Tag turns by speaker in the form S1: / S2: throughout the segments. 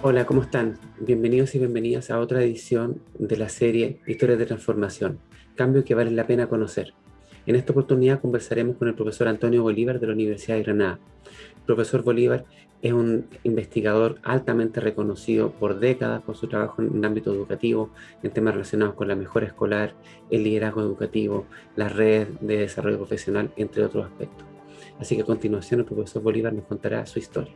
S1: Hola, ¿cómo están? Bienvenidos y bienvenidas a otra edición de la serie Historias de Transformación, cambio que vale la pena conocer. En esta oportunidad conversaremos con el profesor Antonio Bolívar de la Universidad de Granada. El profesor Bolívar es un investigador altamente reconocido por décadas por su trabajo en el ámbito educativo, en temas relacionados con la mejora escolar, el liderazgo educativo, las redes de desarrollo profesional, entre otros aspectos. Así que a continuación el profesor Bolívar nos contará su historia.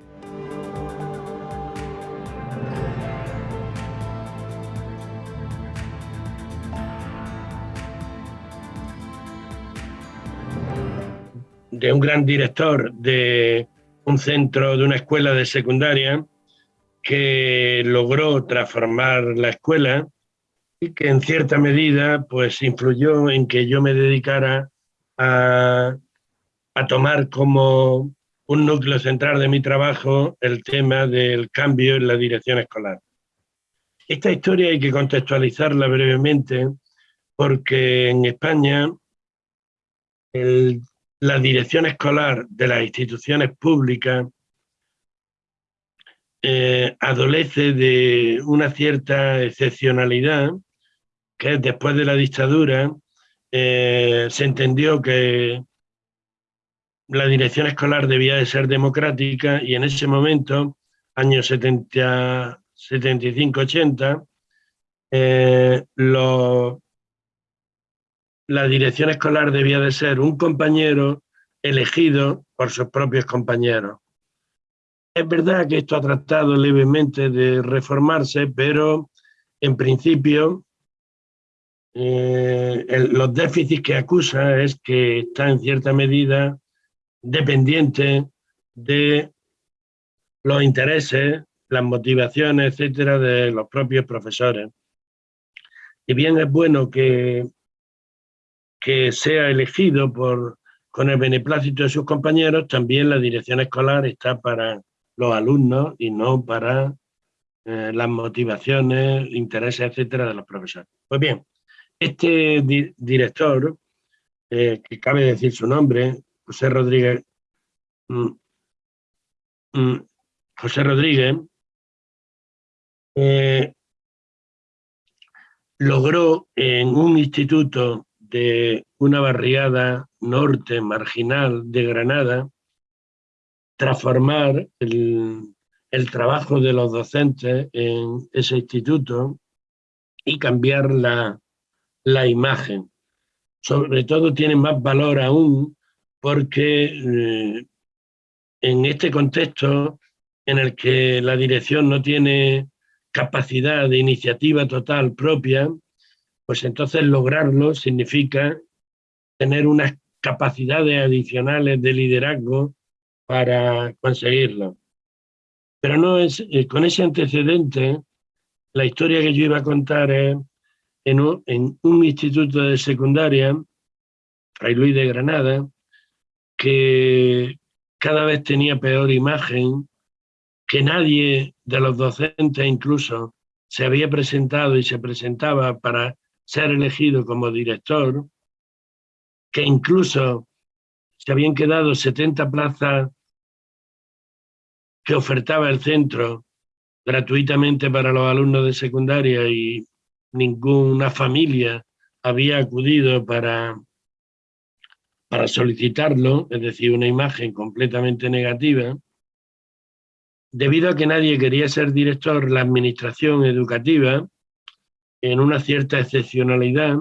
S2: De un gran director de un centro, de una escuela de secundaria, que logró transformar la escuela y que en cierta medida pues influyó en que yo me dedicara a, a tomar como un núcleo central de mi trabajo el tema del cambio en la dirección escolar. Esta historia hay que contextualizarla brevemente porque en España el la dirección escolar de las instituciones públicas eh, adolece de una cierta excepcionalidad, que después de la dictadura eh, se entendió que la dirección escolar debía de ser democrática y en ese momento, años 75-80, eh, los la dirección escolar debía de ser un compañero elegido por sus propios compañeros. Es verdad que esto ha tratado levemente de reformarse, pero en principio eh, los déficits que acusa es que está en cierta medida dependiente de los intereses, las motivaciones, etcétera, de los propios profesores. Y bien es bueno que que sea elegido por, con el beneplácito de sus compañeros, también la dirección escolar está para los alumnos y no para eh, las motivaciones, intereses, etcétera, de los profesores. Pues bien, este director, eh, que cabe decir su nombre, José Rodríguez, mm, mm, José Rodríguez, eh, logró en un instituto de una barriada norte marginal de Granada, transformar el, trabajo de los docentes en ese instituto y cambiar la, imagen. Sobre todo tiene más valor aún porque eh, en este contexto en el que la dirección no tiene capacidad de iniciativa total propia, pues entonces lograrlo significa tener unas capacidades adicionales de liderazgo para conseguirlo. Pero no es, eh, con ese antecedente, la historia que yo iba a contar es en un, en un instituto de secundaria, Fray Luis de Granada, que cada vez tenía peor imagen, que nadie de los docentes incluso se había presentado y se presentaba para ser elegido como director, que incluso se habían quedado 70 plazas que ofertaba el centro gratuitamente para los alumnos de secundaria y ninguna familia había acudido para, para solicitarlo, es decir, una imagen completamente negativa. Debido a que nadie quería ser director, la administración educativa en una cierta excepcionalidad,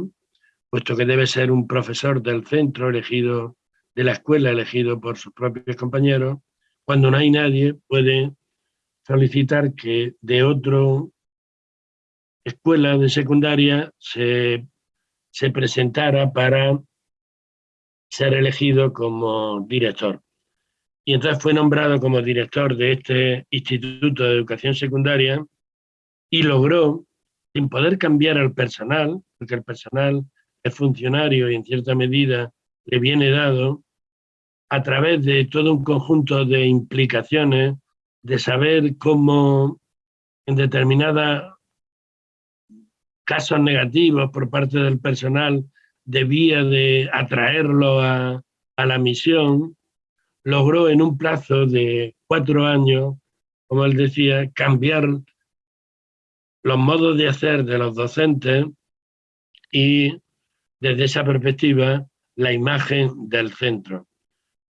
S2: puesto que debe ser un profesor del centro elegido, de la escuela elegido por sus propios compañeros, cuando no hay nadie puede solicitar que de otra escuela de secundaria se, se presentara para ser elegido como director. Y entonces fue nombrado como director de este Instituto de Educación Secundaria y logró sin poder cambiar al personal, porque el personal es funcionario y en cierta medida le viene dado, a través de todo un conjunto de implicaciones, de saber cómo en determinados casos negativos por parte del personal debía de atraerlo a, a la misión, logró en un plazo de cuatro años como él decía, cambiar los modos de hacer de los docentes y desde esa perspectiva la imagen del centro.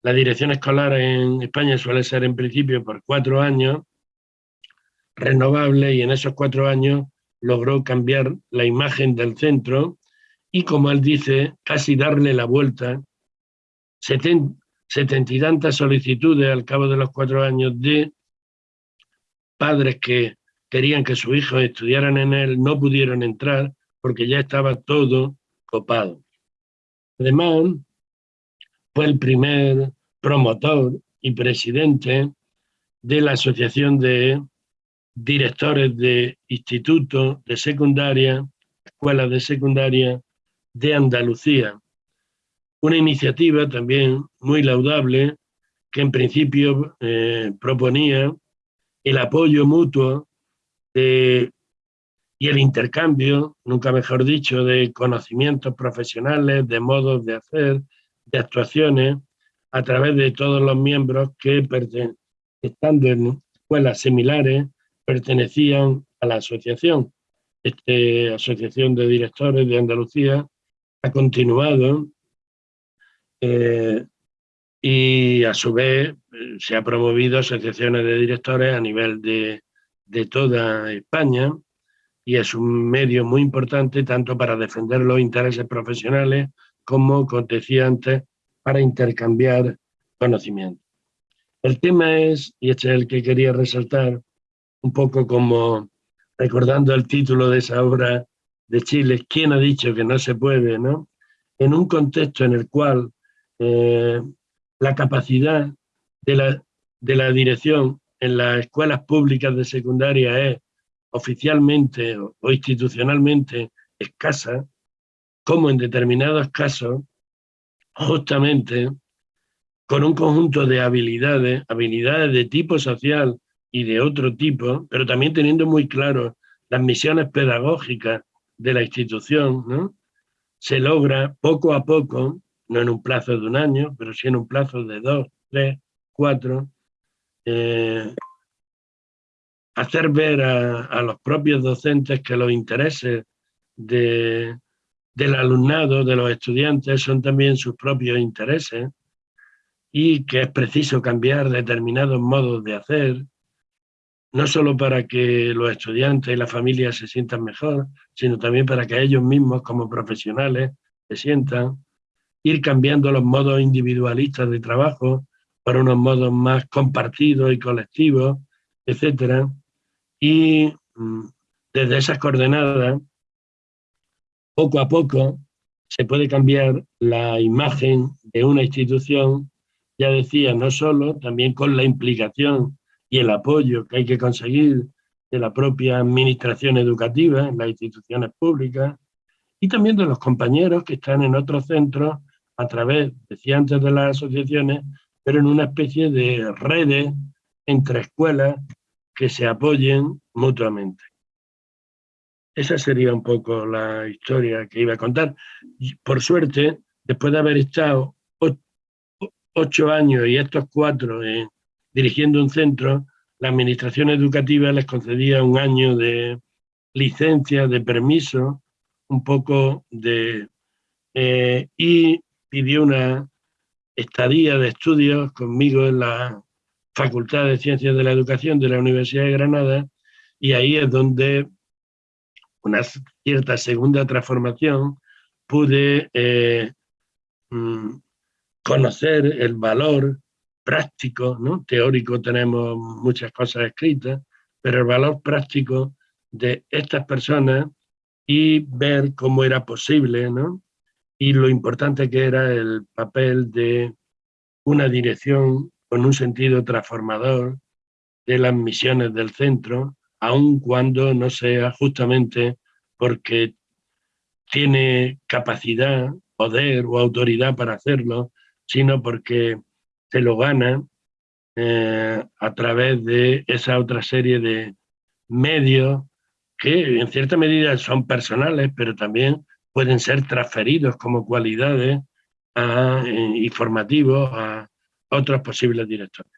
S2: La dirección escolar en España suele ser en principio por cuatro años, renovable, y en esos cuatro años logró cambiar la imagen del centro y, como él dice, casi darle la vuelta. Setenta y tantas solicitudes al cabo de los cuatro años de padres que querían que sus hijos estudiaran en él, no pudieron entrar porque ya estaba todo copado. Además, fue el primer promotor y presidente de la Asociación de Directores de Institutos de Secundaria, Escuelas de Secundaria de Andalucía. Una iniciativa también muy laudable que en principio eh, proponía el apoyo mutuo y el intercambio, nunca mejor dicho, de conocimientos profesionales, de modos de hacer, de actuaciones, a través de todos los miembros que, estando en escuelas similares, pertenecían a la asociación. Esta Asociación de Directores de Andalucía ha continuado eh, y a su vez eh, se ha promovido asociaciones de directores a nivel de, toda España y es un medio muy importante tanto para defender los intereses profesionales como, como decía antes, para intercambiar conocimiento. El tema es, y este es el que quería resaltar, un poco como recordando el título de esa obra de Chile, ¿quién ha dicho que no se puede? ¿no? En un contexto en el cual eh, la capacidad de la, de la dirección en las escuelas públicas de secundaria es oficialmente o, institucionalmente escasa, como en determinados casos, justamente con un conjunto de habilidades, habilidades de tipo social y de otro tipo, pero también teniendo muy claro las misiones pedagógicas de la institución, ¿no? se logra poco a poco no en un plazo de un año, pero sí en un plazo de dos, tres, cuatro, eh, hacer ver a, los propios docentes que los intereses del alumnado, de los estudiantes, son también sus propios intereses y que es preciso cambiar determinados modos de hacer, no solo para que los estudiantes y la familia se sientan mejor, sino también para que ellos mismos como profesionales se sientan ir cambiando los modos individualistas de trabajo por unos modos más compartidos y colectivos, etcétera. Y mm, desde esas coordenadas, poco a poco, se puede cambiar la imagen de una institución, ya decía, no solo, también con la implicación y el apoyo que hay que conseguir de la propia administración educativa las instituciones públicas y también de los compañeros que están en otros centros a través, decía antes, de las asociaciones, pero en una especie de redes entre escuelas que se apoyen mutuamente. Esa sería un poco la historia que iba a contar. Por suerte, después de haber estado ocho años y estos cuatro dirigiendo un centro, la administración educativa les concedía un año de licencia, de permiso, un poco de... Eh, y pidió una estadía de estudios conmigo en la Facultad de Ciencias de la Educación de la Universidad de Granada y ahí es donde una cierta segunda transformación pude eh, mm, conocer el valor práctico, ¿no? teórico tenemos muchas cosas escritas, pero el valor práctico de estas personas y ver cómo era posible ¿no? Y lo importante que era el papel de una dirección con un sentido transformador de las misiones del centro, aun cuando no sea justamente porque tiene capacidad, poder o autoridad para hacerlo, sino porque se lo gana eh, a través de esa otra serie de medios que en cierta medida son personales, pero también pueden ser transferidos como cualidades a, eh, informativos a otros posibles directores.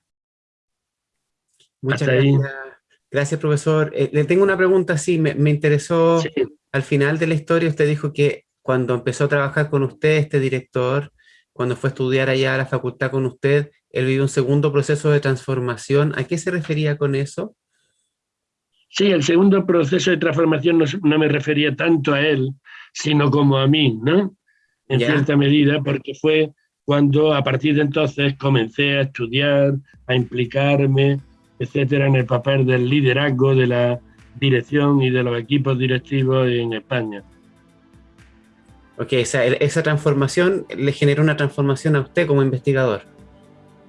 S1: Muchas gracias. Gracias, profesor. Eh, le tengo una pregunta, sí, me, me interesó, al final de la historia usted dijo que cuando empezó a trabajar con usted, este director, cuando fue a estudiar allá a la facultad con usted, él vivió un segundo proceso de transformación. ¿A qué se refería con eso?
S2: Sí, el segundo proceso de transformación no, me refería tanto a él, sino como a mí, ¿no? En cierta medida, porque fue cuando a partir de entonces comencé a estudiar, a implicarme, etcétera, en el papel del liderazgo de la dirección y de los equipos directivos en España.
S1: Ok, esa, esa transformación le generó una transformación a usted como investigador.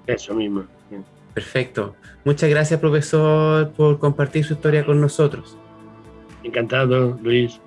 S2: Eso mismo.
S1: Perfecto. Muchas gracias, profesor, por compartir su historia con nosotros.
S2: Encantado, Luis.